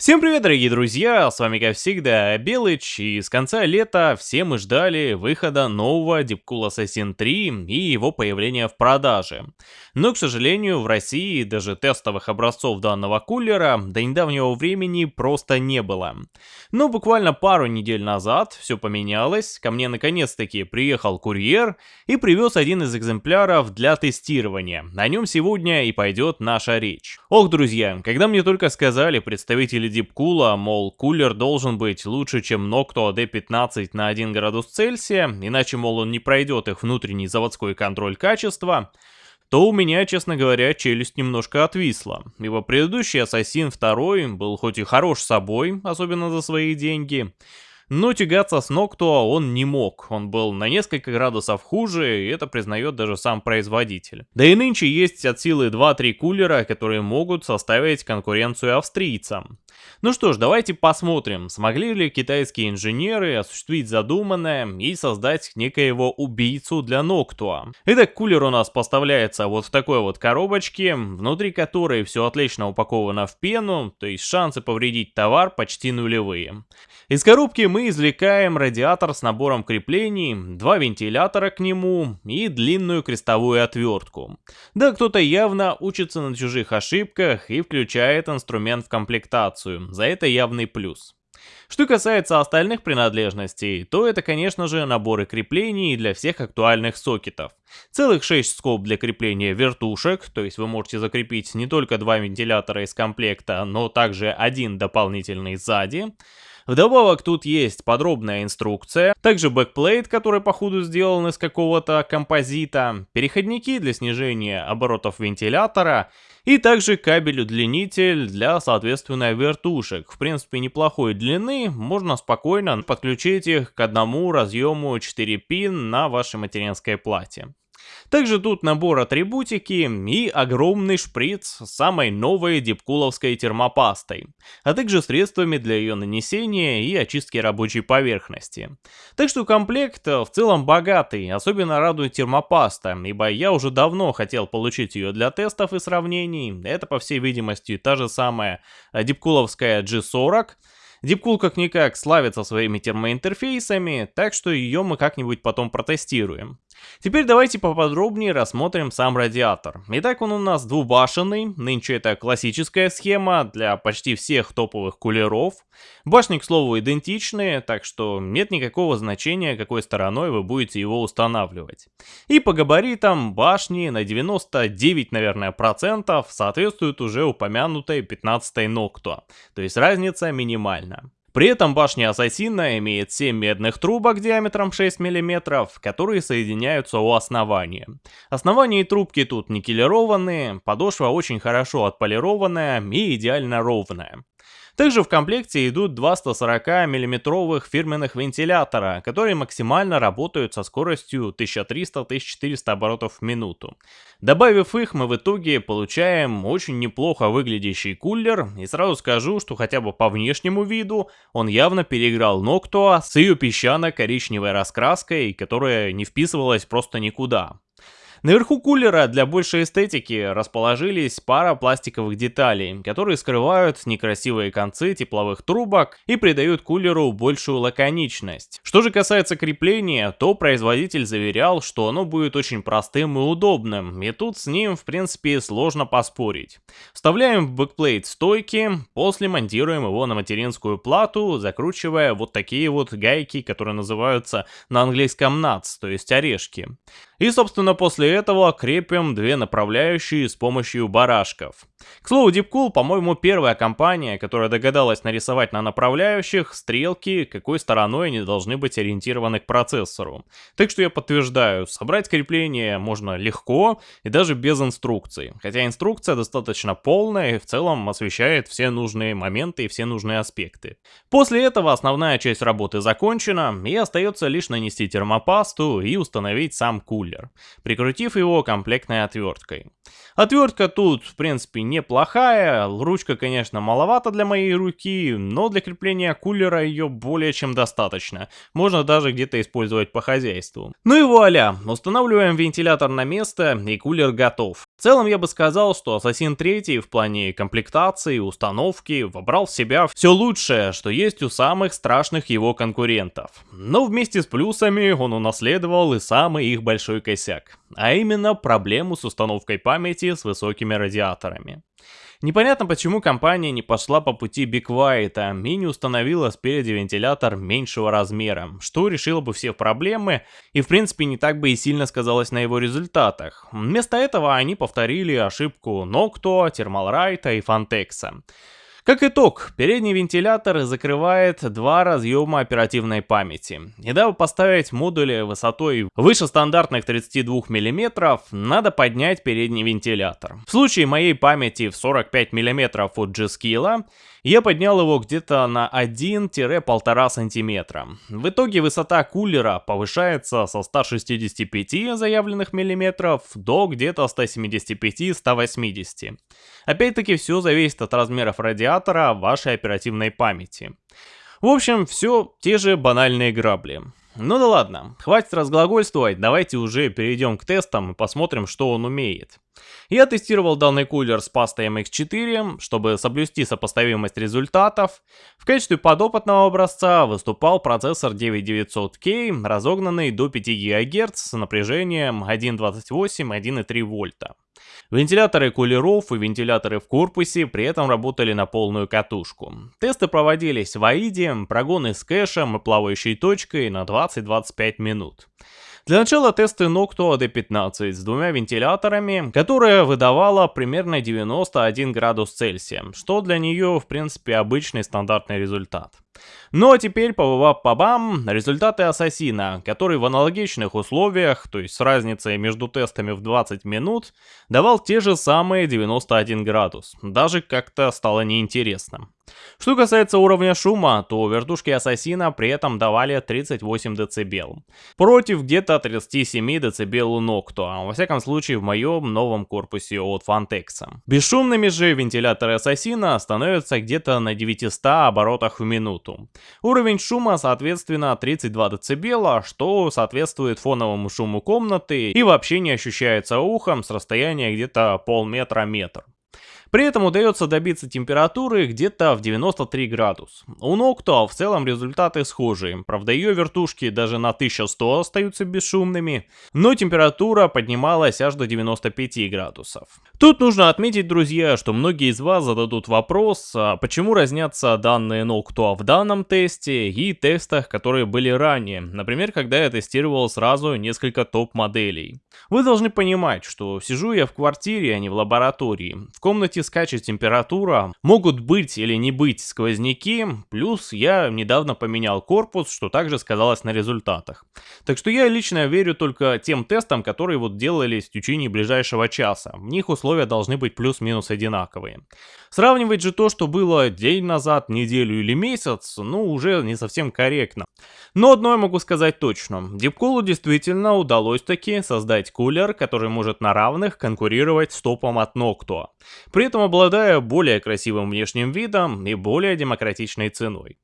Всем привет, дорогие друзья, с вами как всегда Белыч, и с конца лета все мы ждали выхода нового Deepcool Assassin 3 и его появления в продаже. Но, к сожалению, в России даже тестовых образцов данного кулера до недавнего времени просто не было. Но буквально пару недель назад все поменялось, ко мне наконец-таки приехал курьер и привез один из экземпляров для тестирования. О нем сегодня и пойдет наша речь. Ох, друзья, когда мне только сказали представители дипкула, мол, кулер должен быть лучше, чем Noctua D15 на 1 градус Цельсия, иначе, мол, он не пройдет их внутренний заводской контроль качества, то у меня, честно говоря, челюсть немножко отвисла. Ибо предыдущий Ассасин 2 был хоть и хорош собой, особенно за свои деньги, но тягаться с Ноктуа он не мог, он был на несколько градусов хуже, и это признает даже сам производитель. Да и нынче есть от силы 2-3 кулера, которые могут составить конкуренцию австрийцам. Ну что ж, давайте посмотрим, смогли ли китайские инженеры осуществить задуманное и создать некоего убийцу для Ноктуа. Итак, кулер у нас поставляется вот в такой вот коробочке, внутри которой все отлично упаковано в пену, то есть шансы повредить товар почти нулевые. Из коробки мы извлекаем радиатор с набором креплений, два вентилятора к нему и длинную крестовую отвертку. Да, кто-то явно учится на чужих ошибках и включает инструмент в комплектацию, за это явный плюс. Что касается остальных принадлежностей, то это, конечно же, наборы креплений для всех актуальных сокетов. Целых 6 скоб для крепления вертушек, то есть вы можете закрепить не только два вентилятора из комплекта, но также один дополнительный сзади. Вдобавок тут есть подробная инструкция, также бэкплейт, который походу сделан из какого-то композита, переходники для снижения оборотов вентилятора и также кабель-удлинитель для, соответственно, вертушек. В принципе, неплохой длины, можно спокойно подключить их к одному разъему 4 пин на вашей материнской плате. Также тут набор атрибутики и огромный шприц с самой новой дипкуловской термопастой, а также средствами для ее нанесения и очистки рабочей поверхности. Так что комплект в целом богатый, особенно радует термопаста, ибо я уже давно хотел получить ее для тестов и сравнений. Это по всей видимости та же самая дипкуловская G40, Deepcool как-никак славится своими термоинтерфейсами, так что ее мы как-нибудь потом протестируем. Теперь давайте поподробнее рассмотрим сам радиатор. Итак, он у нас двубашенный, нынче это классическая схема для почти всех топовых кулеров. Башни, к слову, идентичные, так что нет никакого значения, какой стороной вы будете его устанавливать. И по габаритам башни на 99, наверное, процентов соответствуют уже упомянутой 15 Нокту, то есть разница минимальна. При этом башня Ассасина имеет 7 медных трубок диаметром 6 мм, которые соединяются у основания. Основание и трубки тут никелированные, подошва очень хорошо отполированная и идеально ровная. Также в комплекте идут два 140 миллиметровых фирменных вентилятора, которые максимально работают со скоростью 1300-1400 оборотов в минуту. Добавив их, мы в итоге получаем очень неплохо выглядящий кулер, и сразу скажу, что хотя бы по внешнему виду он явно переиграл Ноктуа с ее песчано-коричневой раскраской, которая не вписывалась просто никуда. Наверху кулера для большей эстетики расположились пара пластиковых деталей, которые скрывают некрасивые концы тепловых трубок и придают кулеру большую лаконичность. Что же касается крепления, то производитель заверял, что оно будет очень простым и удобным, и тут с ним в принципе сложно поспорить. Вставляем в бэкплейт стойки, после монтируем его на материнскую плату, закручивая вот такие вот гайки, которые называются на английском nuts, то есть орешки. И собственно после этого крепим две направляющие с помощью барашков. К слову, Deepcool, по-моему, первая компания, которая догадалась нарисовать на направляющих стрелки, какой стороной они должны быть ориентированы к процессору. Так что я подтверждаю, собрать крепление можно легко и даже без инструкции. Хотя инструкция достаточно полная и в целом освещает все нужные моменты и все нужные аспекты. После этого основная часть работы закончена и остается лишь нанести термопасту и установить сам кулер. Прикрутить прикрутив его комплектной отверткой. Отвертка тут, в принципе, неплохая, ручка, конечно, маловато для моей руки, но для крепления кулера ее более чем достаточно. Можно даже где-то использовать по хозяйству. Ну и вуаля, устанавливаем вентилятор на место и кулер готов. В целом я бы сказал, что Assassin 3 в плане комплектации, установки вобрал в себя все лучшее, что есть у самых страшных его конкурентов. Но вместе с плюсами он унаследовал и самый их большой косяк, а именно проблему с установкой памяти с высокими радиаторами. Непонятно, почему компания не пошла по пути White и не установила спереди вентилятор меньшего размера, что решило бы все проблемы и в принципе не так бы и сильно сказалось на его результатах. Вместо этого они повторили ошибку Noctua, Thermalright и Fantex. Как итог, передний вентилятор закрывает два разъема оперативной памяти. И дабы поставить модули высотой выше стандартных 32 мм, надо поднять передний вентилятор. В случае моей памяти в 45 мм от G-Skill я поднял его где-то на 1-1,5 сантиметра. В итоге высота кулера повышается со 165 заявленных миллиметров до где-то 175-180. Опять-таки все зависит от размеров радиатора вашей оперативной памяти. В общем, все те же банальные грабли. Ну да ладно, хватит разглагольствовать, давайте уже перейдем к тестам и посмотрим, что он умеет. Я тестировал данный кулер с пастой MX4, чтобы соблюсти сопоставимость результатов. В качестве подопытного образца выступал процессор 9900K, разогнанный до 5 ГГц с напряжением 1.28-1.3 вольта. Вентиляторы кулеров и вентиляторы в корпусе при этом работали на полную катушку. Тесты проводились в AIDE, прогоны с кэшем и плавающей точкой на 20-25 минут. Для начала тесты Noctua D15 с двумя вентиляторами, которая выдавала примерно 91 градус Цельсия, что для нее в принципе обычный стандартный результат. Ну а теперь по бам, результаты Ассасина, который в аналогичных условиях, то есть с разницей между тестами в 20 минут, давал те же самые 91 градус. Даже как-то стало неинтересно. Что касается уровня шума, то вертушки Ассасина при этом давали 38 дБ. Против где-то 37 дБ у Noctua, а во всяком случае в моем новом корпусе от Fantex. Бесшумными же вентиляторы Ассасина становятся где-то на 900 оборотах в минуту. Уровень шума соответственно 32 дБ, что соответствует фоновому шуму комнаты и вообще не ощущается ухом с расстояния где-то полметра-метр. При этом удается добиться температуры где-то в 93 градус. У Noctua в целом результаты схожие, правда ее вертушки даже на 1100 остаются бесшумными, но температура поднималась аж до 95 градусов. Тут нужно отметить, друзья, что многие из вас зададут вопрос, а почему разнятся данные Noctua в данном тесте и тестах, которые были ранее, например, когда я тестировал сразу несколько топ-моделей. Вы должны понимать, что сижу я в квартире, а не в лаборатории. В комнате можете скачать температура, могут быть или не быть сквозняки, плюс я недавно поменял корпус, что также сказалось на результатах. Так что я лично верю только тем тестам, которые вот делались в течение ближайшего часа. В них условия должны быть плюс-минус одинаковые. Сравнивать же то, что было день назад, неделю или месяц, ну уже не совсем корректно. Но одно я могу сказать точно. Дипколу действительно удалось таки создать кулер, который может на равных конкурировать с топом от Noctua. При этом обладая более красивым внешним видом и более демократичной ценой.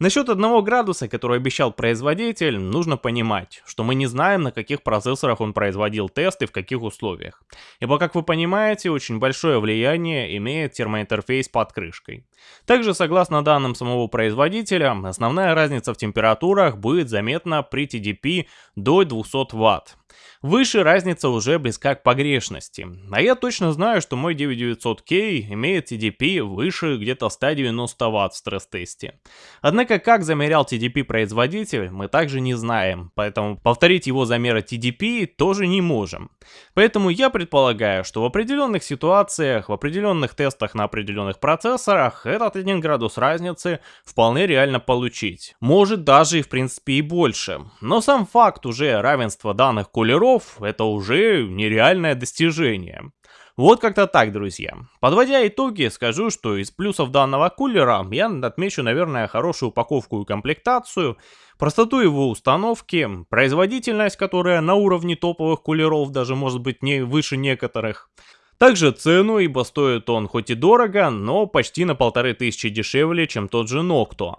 Насчет одного градуса, который обещал производитель, нужно понимать, что мы не знаем, на каких процессорах он производил тесты, в каких условиях. Ибо, как вы понимаете, очень большое влияние имеет термоинтерфейс под крышкой. Также, согласно данным самого производителя, основная разница в температурах будет заметна при TDP до 200 Вт. Выше разница уже близка к погрешности. А я точно знаю, что мой 9900K имеет TDP выше где-то 190 Вт в стресс-тесте. Однако как замерял TDP производитель, мы также не знаем, поэтому повторить его замеры TDP тоже не можем. Поэтому я предполагаю, что в определенных ситуациях, в определенных тестах на определенных процессорах этот 1 градус разницы вполне реально получить. Может даже и в принципе и больше. Но сам факт уже равенства данных кулеров это уже нереальное достижение. Вот как-то так, друзья. Подводя итоги, скажу, что из плюсов данного кулера я отмечу, наверное, хорошую упаковку и комплектацию, простоту его установки, производительность, которая на уровне топовых кулеров даже может быть не выше некоторых, также цену, ибо стоит он хоть и дорого, но почти на полторы тысячи дешевле, чем тот же Noctua.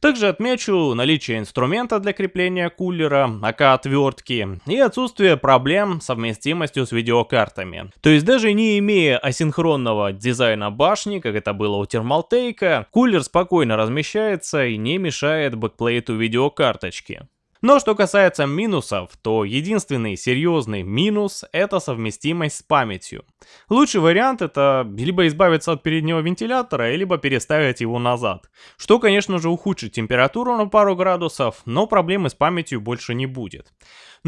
Также отмечу наличие инструмента для крепления кулера, aka отвертки, и отсутствие проблем с совместимостью с видеокартами. То есть даже не имея асинхронного дизайна башни, как это было у Thermaltake, кулер спокойно размещается и не мешает бэкплейту видеокарточки. Но что касается минусов, то единственный серьезный минус это совместимость с памятью. Лучший вариант это либо избавиться от переднего вентилятора, либо переставить его назад. Что конечно же ухудшит температуру на пару градусов, но проблемы с памятью больше не будет.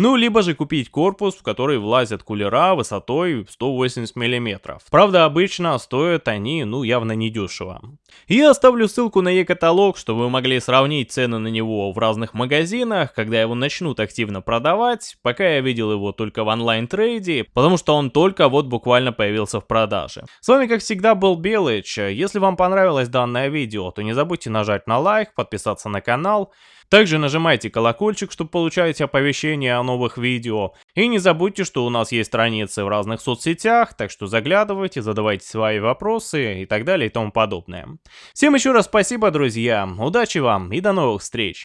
Ну, либо же купить корпус, в который влазят кулера высотой 180 мм. Правда, обычно стоят они, ну, явно не дешево. Я оставлю ссылку на e-каталог, чтобы вы могли сравнить цены на него в разных магазинах, когда его начнут активно продавать. Пока я видел его только в онлайн-трейде, потому что он только вот буквально появился в продаже. С вами, как всегда, был Белыч. Если вам понравилось данное видео, то не забудьте нажать на лайк, подписаться на канал. Также нажимайте колокольчик, чтобы получать оповещения о новых видео. И не забудьте, что у нас есть страницы в разных соцсетях, так что заглядывайте, задавайте свои вопросы и так далее и тому подобное. Всем еще раз спасибо, друзья, удачи вам и до новых встреч!